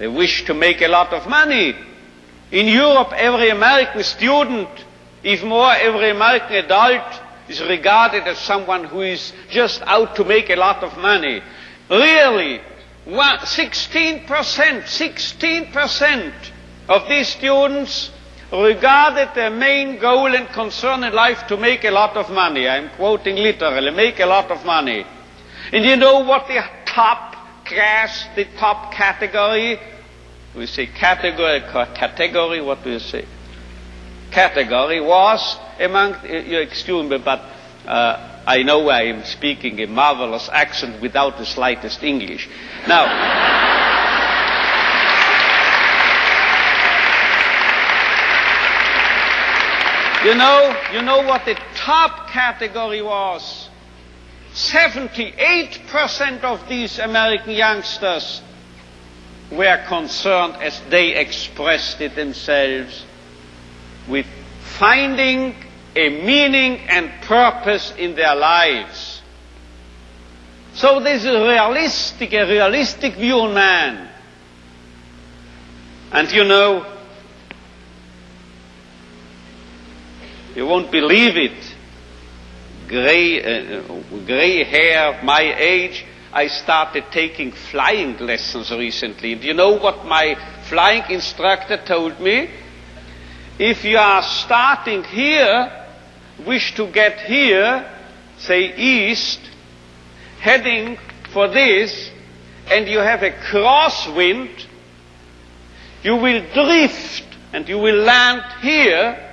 They wish to make a lot of money. In Europe, every American student, if more every American adult, is regarded as someone who is just out to make a lot of money. Really, 16%, 16% of these students regarded their main goal and concern in life to make a lot of money. I'm quoting literally, make a lot of money. And you know what the top the top category, we say category, category, what do you say? Category was among, you excuse me, but uh, I know I am speaking a marvelous accent without the slightest English. Now, You know, you know what the top category was? 78% of these American youngsters were concerned, as they expressed it themselves, with finding a meaning and purpose in their lives. So this is a realistic, a realistic view on man. And you know, You won't believe it. Gray, uh, gray hair, my age. I started taking flying lessons recently. Do you know what my flying instructor told me? If you are starting here, wish to get here, say east, heading for this, and you have a crosswind, you will drift and you will land here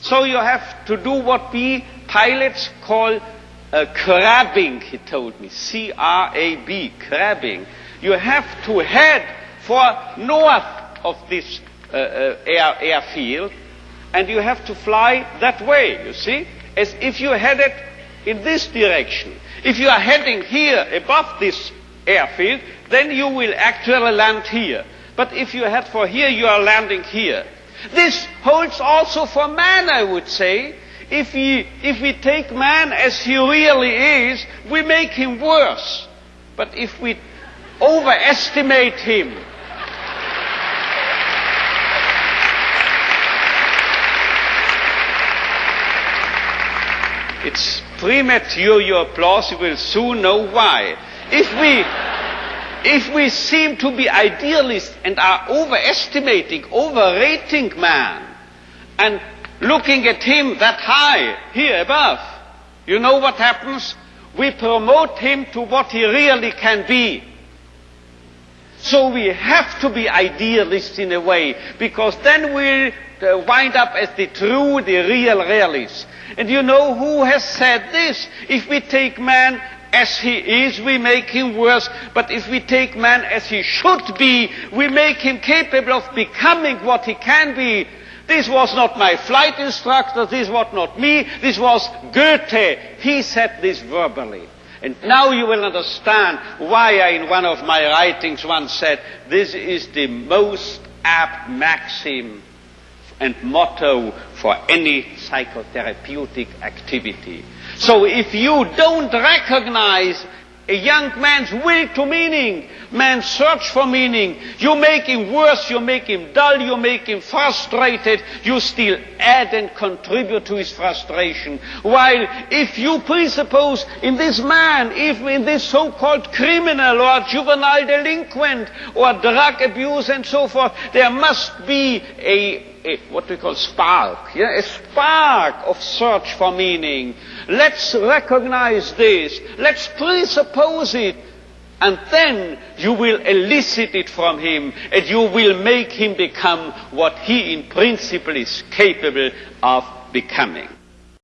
so you have to do what we pilots call uh, crabbing, he told me. C-R-A-B, crabbing. You have to head for north of this uh, uh, air, airfield, and you have to fly that way, you see? As if you headed in this direction. If you are heading here above this airfield, then you will actually land here. But if you head for here, you are landing here. This holds also for man, I would say. If we, if we take man as he really is, we make him worse. But if we overestimate him, it's premature your applause, you will soon know why. If we if we seem to be idealists and are overestimating, overrating man, and looking at him that high, here above, you know what happens? We promote him to what he really can be. So we have to be idealists in a way, because then we'll uh, wind up as the true, the real realists. And you know who has said this? If we take man as he is, we make him worse. But if we take man as he should be, we make him capable of becoming what he can be. This was not my flight instructor, this was not me, this was Goethe. He said this verbally. And now you will understand why I, in one of my writings, once said, this is the most apt maxim and motto for any psychotherapeutic activity. So if you don't recognize a young man's will to meaning, man's search for meaning, you make him worse, you make him dull, you make him frustrated, you still add and contribute to his frustration. While if you presuppose in this man, if in this so-called criminal or juvenile delinquent or drug abuse and so forth, there must be a a, what we call spark, yeah? a spark of search for meaning. Let's recognize this. Let's presuppose it. And then you will elicit it from him and you will make him become what he in principle is capable of becoming.